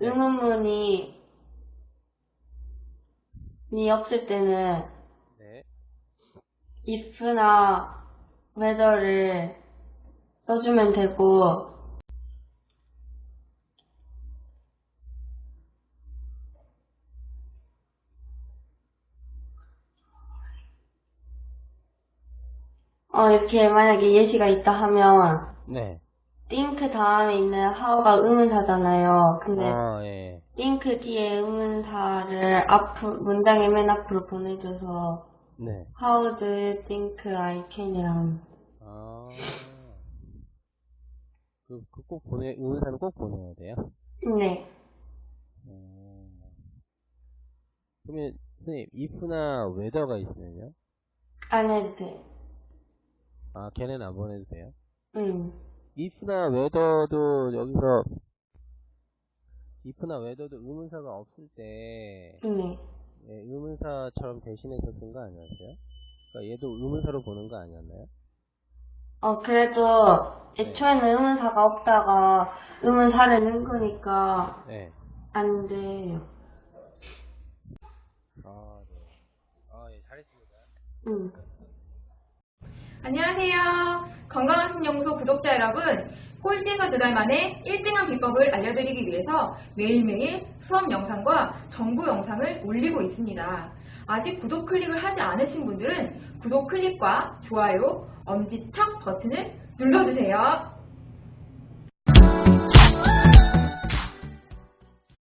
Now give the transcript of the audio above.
의문문이 이 없을 때는 네. if나 whether를 써주면 되고 어, 이렇게 만약에 예시가 있다 하면 네. Think 다음에 있는 how가 의문사잖아요. 근데 아, 예. think 뒤에 의문사를 앞으로, 문장의 맨 앞으로 보내줘서 네. How do you think I can이랑 아. 그, 그 꼭 보내, 의문사는 꼭 보내야 돼요? 네. 음. 그러면, 선생님, if나 whether가 있으면요? 안 해도 돼. 아, 걔는 안 보내도 돼요? 응. If나 whether도 여기서, if나 whether도 의문사가 없을 때, 네. 예, 의문사처럼 대신해서 쓴 거 아니었어요? 그러니까 얘도 의문사로 보는 거 아니었나요? 어, 그래도 애초에는 의문사가 없다가 의문사를 넣은 거니까 네. 안 돼요. 아, 네. 아, 예, 잘했습니다. 응. 안녕하세요. 건강한 신영소 구독자 여러분. 꼴찌에서 두 달 만에 1등한 비법을 알려드리기 위해서 매일매일 수업 영상과 정보 영상을 올리고 있습니다. 아직 구독 클릭을 하지 않으신 분들은 구독 클릭과 좋아요, 엄지척 버튼을 눌러주세요.